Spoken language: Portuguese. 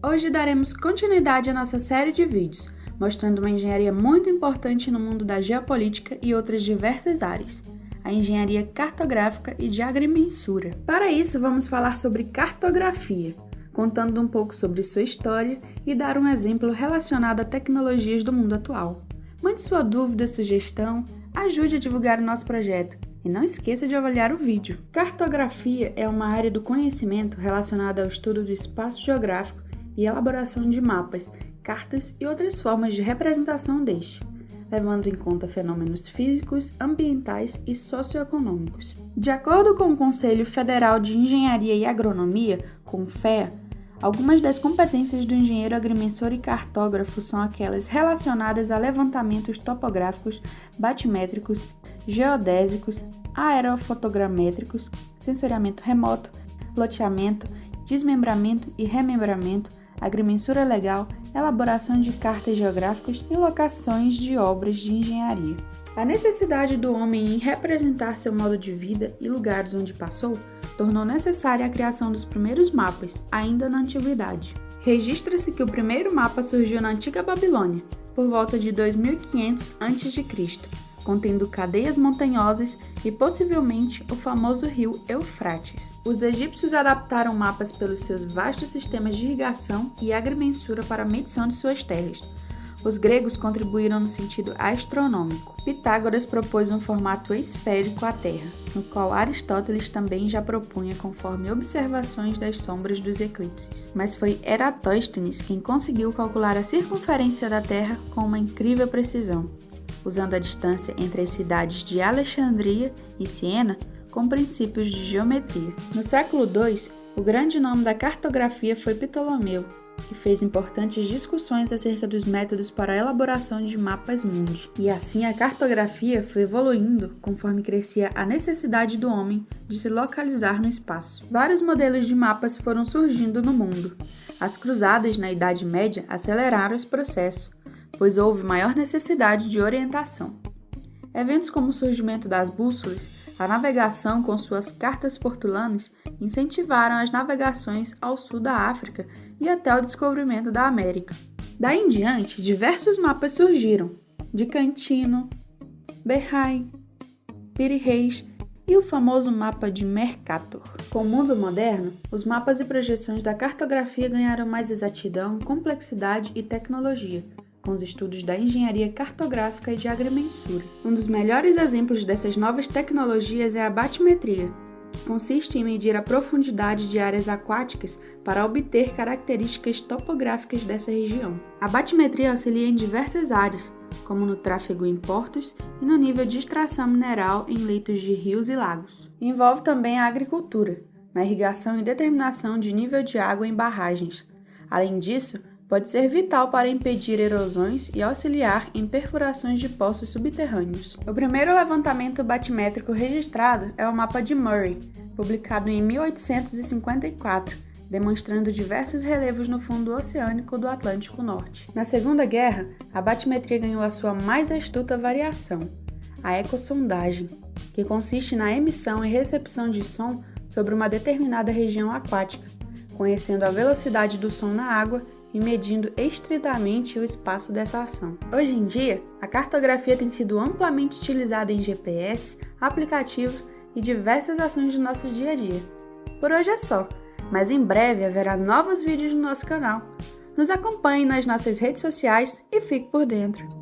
Hoje daremos continuidade à nossa série de vídeos, mostrando uma engenharia muito importante no mundo da geopolítica e outras diversas áreas, a engenharia cartográfica e de agrimensura. Para isso, vamos falar sobre cartografia, contando um pouco sobre sua história e dar um exemplo relacionado a tecnologias do mundo atual. Mande sua dúvida, sugestão, ajude a divulgar o nosso projeto e não esqueça de avaliar o vídeo. Cartografia é uma área do conhecimento relacionada ao estudo do espaço geográfico e elaboração de mapas, cartas e outras formas de representação deste, levando em conta fenômenos físicos, ambientais e socioeconômicos. De acordo com o Conselho Federal de Engenharia e Agronomia, CONFEA, Algumas das competências do engenheiro agrimensor e cartógrafo são aquelas relacionadas a levantamentos topográficos, batimétricos, geodésicos, aerofotogramétricos, sensoriamento remoto, loteamento, desmembramento e remembramento, agrimensura legal, elaboração de cartas geográficas e locações de obras de engenharia. A necessidade do homem em representar seu modo de vida e lugares onde passou tornou necessária a criação dos primeiros mapas, ainda na antiguidade. Registra-se que o primeiro mapa surgiu na antiga Babilônia, por volta de 2500 a.C., contendo cadeias montanhosas e possivelmente o famoso rio Eufrates. Os egípcios adaptaram mapas pelos seus vastos sistemas de irrigação e agrimensura para a medição de suas terras, os gregos contribuíram no sentido astronômico. Pitágoras propôs um formato esférico à Terra, no qual Aristóteles também já propunha conforme observações das sombras dos eclipses. Mas foi Eratóstenes quem conseguiu calcular a circunferência da Terra com uma incrível precisão, usando a distância entre as cidades de Alexandria e Siena com princípios de geometria. No século II, o grande nome da cartografia foi Ptolomeu, que fez importantes discussões acerca dos métodos para a elaboração de mapas mundi. E assim a cartografia foi evoluindo conforme crescia a necessidade do homem de se localizar no espaço. Vários modelos de mapas foram surgindo no mundo. As cruzadas na Idade Média aceleraram esse processo, pois houve maior necessidade de orientação. Eventos como o surgimento das bússolas, a navegação com suas cartas portulanas incentivaram as navegações ao sul da África e até o descobrimento da América. Daí em diante, diversos mapas surgiram, de Cantino, Berrain, Piri Reis e o famoso mapa de Mercator. Com o mundo moderno, os mapas e projeções da cartografia ganharam mais exatidão, complexidade e tecnologia, com os estudos da engenharia cartográfica e de agrimensura. Um dos melhores exemplos dessas novas tecnologias é a batimetria, que consiste em medir a profundidade de áreas aquáticas para obter características topográficas dessa região. A batimetria auxilia em diversas áreas, como no tráfego em portos e no nível de extração mineral em leitos de rios e lagos. Envolve também a agricultura, na irrigação e determinação de nível de água em barragens. Além disso, pode ser vital para impedir erosões e auxiliar em perfurações de poços subterrâneos. O primeiro levantamento batimétrico registrado é o mapa de Murray, publicado em 1854, demonstrando diversos relevos no fundo oceânico do Atlântico Norte. Na Segunda Guerra, a batimetria ganhou a sua mais astuta variação, a ecossondagem, que consiste na emissão e recepção de som sobre uma determinada região aquática, conhecendo a velocidade do som na água e medindo estritamente o espaço dessa ação. Hoje em dia, a cartografia tem sido amplamente utilizada em GPS, aplicativos e diversas ações do nosso dia a dia. Por hoje é só, mas em breve haverá novos vídeos no nosso canal. Nos acompanhe nas nossas redes sociais e fique por dentro.